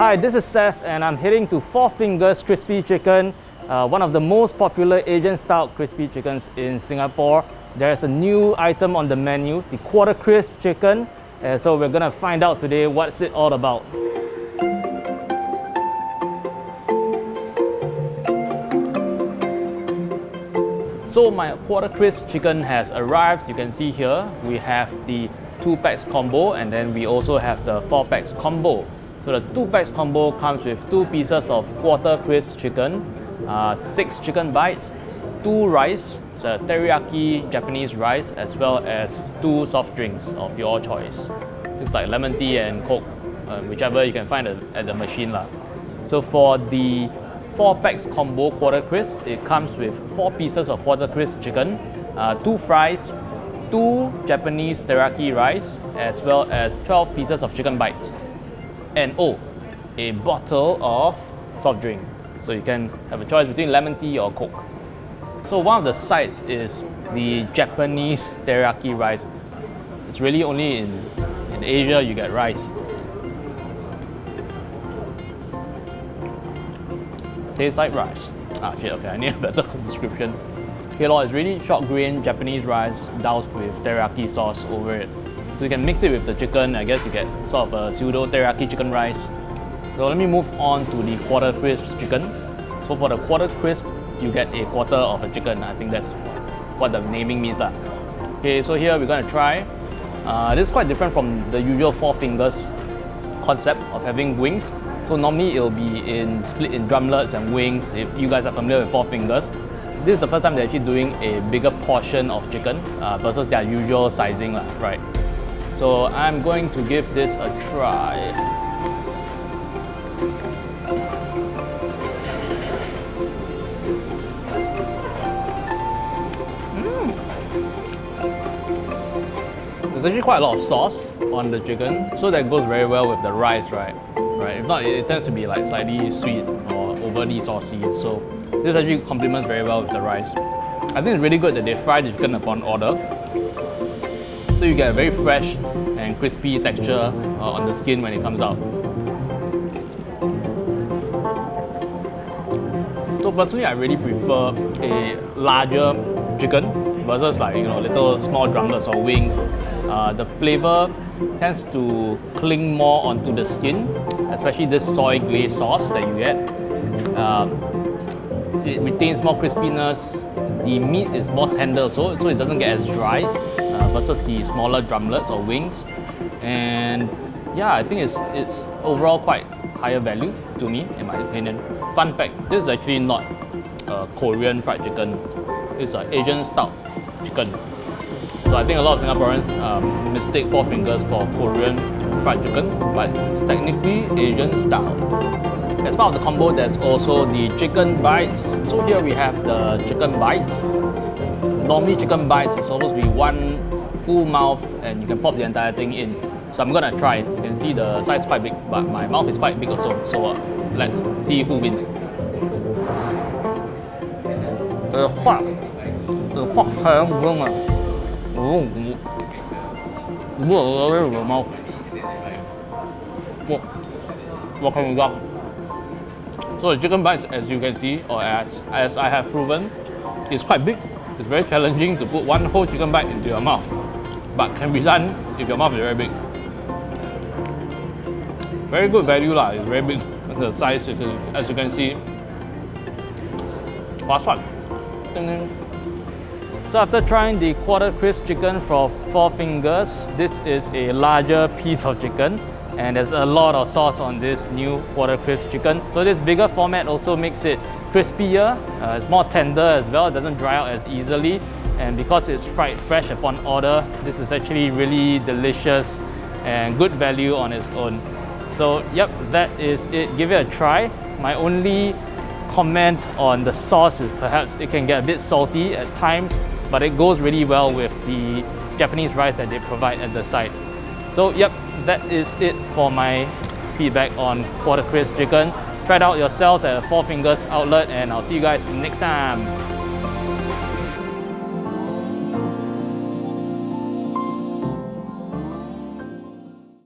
Hi, this is Seth and I'm heading to Four Fingers Crispy Chicken, uh, one of the most popular Asian style crispy chickens in Singapore. There's a new item on the menu, the quarter crisp chicken. Uh, so we're gonna find out today what's it all about. So my quarter crisp chicken has arrived. You can see here, we have the two packs combo and then we also have the four packs combo. So the two packs combo comes with two pieces of quarter crisp chicken, uh, six chicken bites, two rice, so teriyaki Japanese rice, as well as two soft drinks of your choice. Things like lemon tea and coke, uh, whichever you can find at the machine. Lah. So for the four packs combo quarter crisp, it comes with four pieces of quarter crisp chicken, uh, two fries, two Japanese teriyaki rice, as well as 12 pieces of chicken bites and oh, a bottle of soft drink. So you can have a choice between lemon tea or coke. So one of the sides is the Japanese teriyaki rice. It's really only in, in Asia you get rice. Tastes like rice. Ah shit, okay, I need a better description. Okay, it's really short grain Japanese rice doused with teriyaki sauce over it. So you can mix it with the chicken. I guess you get sort of a pseudo teriyaki chicken rice. So let me move on to the quarter crisp chicken. So for the quarter crisp, you get a quarter of a chicken. I think that's what the naming means. Lah. Okay, so here we're going to try. Uh, this is quite different from the usual four fingers concept of having wings. So normally it'll be in split in drumlets and wings if you guys are familiar with four fingers. This is the first time they're actually doing a bigger portion of chicken uh, versus their usual sizing, lah, right? So I'm going to give this a try. Mm. There's actually quite a lot of sauce on the chicken, so that goes very well with the rice, right? Right. If not, it, tends to be like slightly sweet or overly saucy. So this actually complements very well with the rice. I think it's really good that they fry the chicken upon order so you get a very fresh and crispy texture uh, on the skin when it comes out. So personally, I really prefer a larger chicken versus like, you know, little small drumlets or wings. Uh, the flavor tends to cling more onto the skin, especially this soy glaze sauce that you get. Um, it retains more crispiness, the meat is more tender so, so it doesn't get as dry versus the smaller drumlets or wings. And yeah, I think it's, it's overall quite higher value to me, in my opinion. Fun fact, this is actually not a Korean fried chicken. It's an Asian style chicken. So I think a lot of Singaporeans um, mistake Four Fingers for Korean fried chicken, but it's technically Asian style. As part of the combo, there's also the chicken bites. So here we have the chicken bites normally chicken bites is supposed to be one full mouth and you can pop the entire thing in. So I'm gonna try it. You can see the size quite big, but my mouth is quite big also. So uh, let's see who wins. The the. Oh, mouth. What, what can we got? So the chicken bites, as you can see, or as, as I have proven, is quite big it's very challenging to put one whole chicken bite into your mouth but can be done if your mouth is very big. Very good value lah, it's very big the size as you can see. Last one. So after trying the quarter crisp chicken from Four Fingers, this is a larger piece of chicken and there's a lot of sauce on this new quarter crisp chicken. So this bigger format also makes it crispier, uh, it's more tender as well, it doesn't dry out as easily and because it's fried fresh upon order, this is actually really delicious and good value on its own. So yep, that is it. Give it a try. My only comment on the sauce is perhaps it can get a bit salty at times, but it goes really well with the Japanese rice that they provide at the side. So yep, that is it for my feedback on quarter crisp chicken. It out yourselves at Four Fingers outlet and I'll see you guys next time.